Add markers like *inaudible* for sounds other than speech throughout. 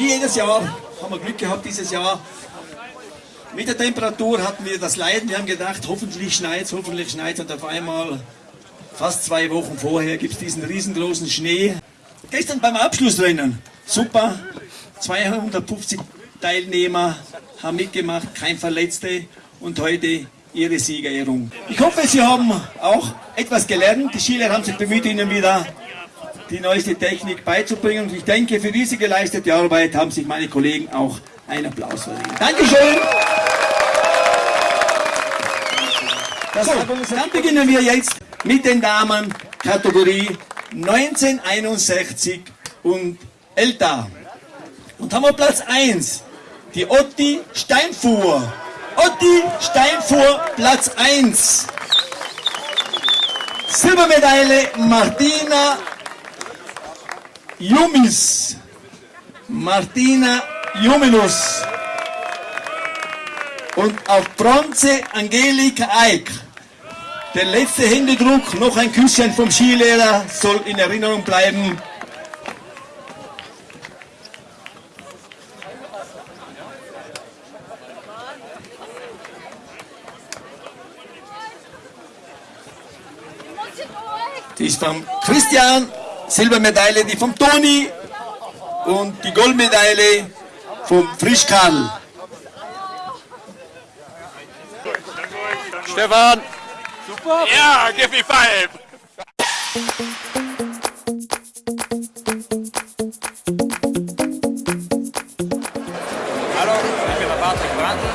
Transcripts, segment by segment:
Wie jedes Jahr haben wir Glück gehabt dieses Jahr. Mit der Temperatur hatten wir das Leiden. Wir haben gedacht, hoffentlich schneit hoffentlich schneit Und auf einmal, fast zwei Wochen vorher, gibt es diesen riesengroßen Schnee. Gestern beim Abschlussrennen, super, 250 Teilnehmer haben mitgemacht, kein Verletzte. Und heute ihre Siegerehrung. Ich hoffe, Sie haben auch etwas gelernt. Die Skilehrer haben sich bemüht, Ihnen wieder die neueste Technik beizubringen. Und ich denke, für diese geleistete Arbeit haben sich meine Kollegen auch einen Applaus verdient. Dankeschön! Das so, dann beginnen wir jetzt mit den Damen Kategorie 1961 und älter. Und haben wir Platz 1, die Otti Steinfuhr. Otti Steinfuhr, Platz 1. Silbermedaille Martina Jumis. Martina Juminus. Und auf Bronze Angelika Eick. Der letzte Händedruck, noch ein Küsschen vom Skilehrer, soll in Erinnerung bleiben. Die ist vom Christian, Silbermedaille die vom Toni und die Goldmedaille vom Frischkarl. Stefan! Super! Ja, give me five! Hallo, ich bin der Patrick Brandl.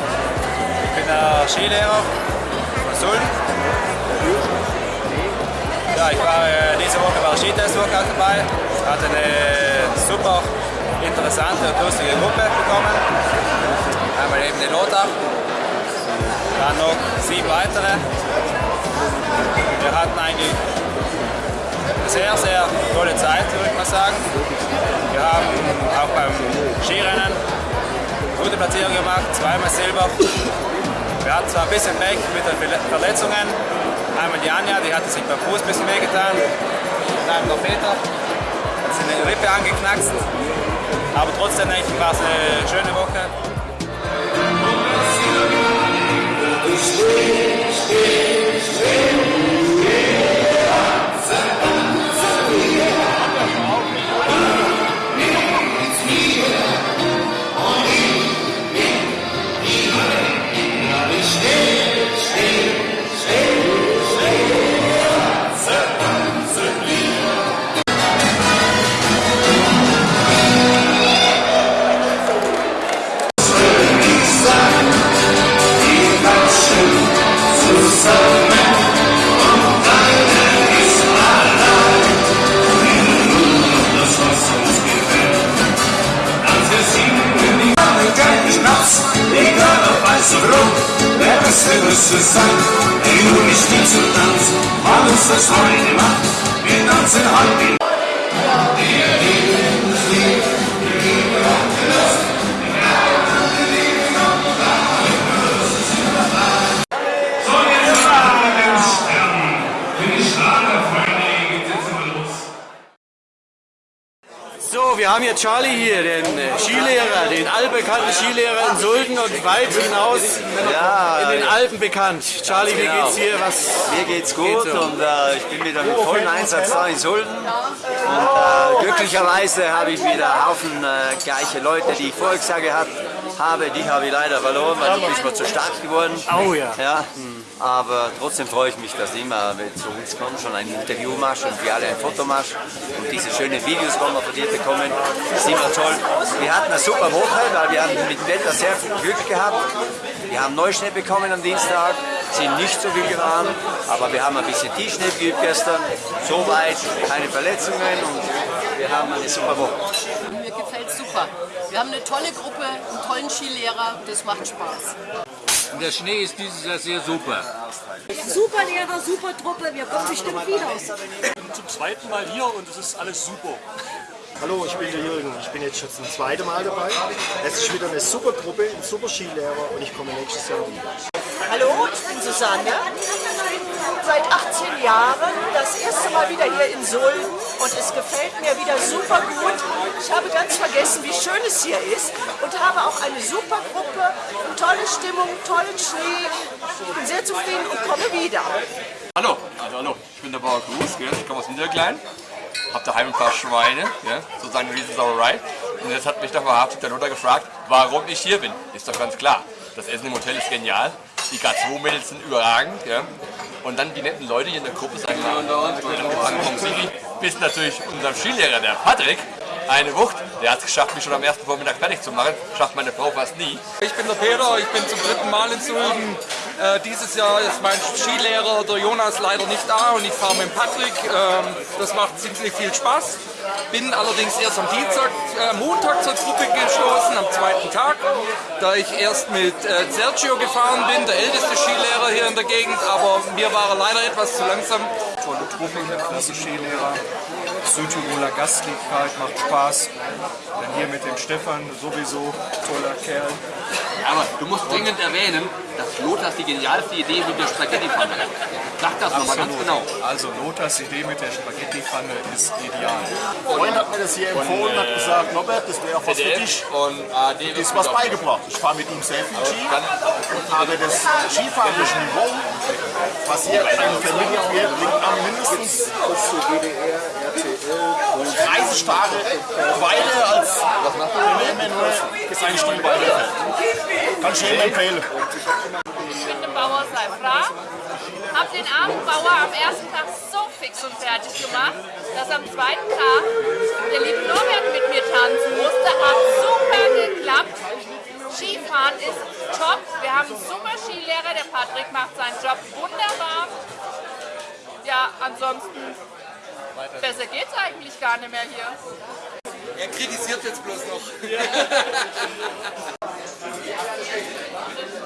Ich bin der Skilehrer von Sulden. Ja, ich war äh, diese Woche bei Skitest-Workout dabei, hatte eine super interessante und lustige Gruppe bekommen. Einmal eben den Lothar, dann noch sieben weitere. Wir hatten eigentlich eine sehr, sehr tolle Zeit, würde ich mal sagen. Wir haben auch beim Skirennen gute Platzierung gemacht, zweimal Silber. Wir hatten zwar ein bisschen Pech mit den Verletzungen, Einmal die Anja, die hatte sich beim Fuß ein bisschen wehgetan. Einmal der Peter, hat sich eine Rippe angeknackst. Aber trotzdem denke ich, war es eine schöne Woche. Steh, steh, steh. Weil uns das heute macht, wir haben hier Charlie hier, den äh, Skilehrer, den allbekannten Skilehrer in Sulden und weit hinaus ja, in den Alpen bekannt. Charlie, genau. wie geht's dir? Was Mir geht's gut geht's so? und äh, ich bin wieder mit vollem Einsatz da in Sulden. Und äh, glücklicherweise habe ich wieder Haufen äh, gleiche Leute, die ich vorher gesagt habe. Die habe ich leider verloren, weil ich bin zu stark geworden. Oh ja. ja. Aber trotzdem freue ich mich, dass immer zu uns kommen, schon ein Interview machst und wir alle ein Foto machst und diese schönen Videos, die wir von dir bekommen, ist immer toll. Wir hatten eine super Woche, weil wir haben mit dem Wetter sehr viel Glück gehabt. Wir haben Neuschnee bekommen am Dienstag, sind nicht so viel gefahren, aber wir haben ein bisschen Tiefschnee geübt gestern. Soweit keine Verletzungen und wir haben eine super Woche. Mir gefällt super. Wir haben eine tolle Gruppe, einen tollen Skilehrer, das macht Spaß. Und der Schnee ist dieses Jahr sehr super. Super Lehrer, super Truppe, wir kommen bestimmt wieder. Ich bin zum zweiten Mal hier und es ist alles super. Hallo, ich bin der Jürgen. Ich bin jetzt schon zum zweiten Mal dabei. Es ist wieder eine super Truppe, ein super Skilehrer und ich komme nächstes Jahr wieder. Hallo, ich bin Susanne. seit 18 Jahren, das erste Mal wieder hier in Sulden und es gefällt mir wieder super gut. Ich habe ganz vergessen, wie schön es hier ist und habe auch eine super Gruppe, tolle Stimmung, tollen Schnee. Ich bin sehr zufrieden und komme wieder. Hallo, also hallo, ich bin der Bauer Gruß, ich komme aus Niederklein, habe daheim ein paar Schweine, ja? sozusagen eine Riesensauerei. Und jetzt hat mich der Lothar gefragt, warum ich hier bin. Ist doch ganz klar, das Essen im Hotel ist genial, die K2-Mädels sind überragend. Ja? Und dann die netten Leute hier in der Gruppe sagen, vom Sigi, bis natürlich unser Skilehrer, der Patrick, eine Wucht. Der hat es geschafft, mich schon am ersten Vormittag fertig zu machen. Schafft meine Frau fast nie. Ich bin der Peter, ich bin zum dritten Mal in Sulden. Äh, dieses Jahr ist mein Skilehrer, der Jonas, leider nicht da und ich fahre mit Patrick. Ähm, das macht ziemlich viel Spaß. Bin allerdings erst am Dienstag, äh, Montag zur Gruppe gestoßen, am zweiten Tag, da ich erst mit äh, Sergio gefahren bin, der älteste Skilehrer hier in der Gegend, aber mir war er leider etwas zu langsam. Tolle Truppe, klasse Skilehrer, Südtiroler Gastlichkeit, macht Spaß. Dann hier mit dem Stefan, sowieso toller Kerl. Aber du musst dringend erwähnen, dass Lothars die genialste Idee mit der Spaghetti-Pfanne hat. Sag das nochmal ganz genau. Also Lothars Idee mit der Spaghetti-Pfanne ist ideal. Freund hat mir das hier empfohlen, hat gesagt, Norbert, das wäre auch was für dich. Und AD Du ist was beigebracht. Ich fahre mit ihm sehr viel Ski und habe das skifahrerische Niveau, was hier vermittelt wird, liegt am mindestens 30 Tage weiter als er nur sein Stil weiterfährt. Kann ich jedem empfehlen. Ich bin der Bauer Seifra, habe den armen Bauer am ersten Tag so fix und fertig gemacht, dass am zweiten Tag der liebe Norbert mit mir tanzen musste. Hat super geklappt. Skifahren ist top. Wir haben einen super Skilehrer, der Patrick macht seinen Job wunderbar. Ja, ansonsten, besser geht's eigentlich gar nicht mehr hier. Er kritisiert jetzt bloß noch. Ja. *laughs*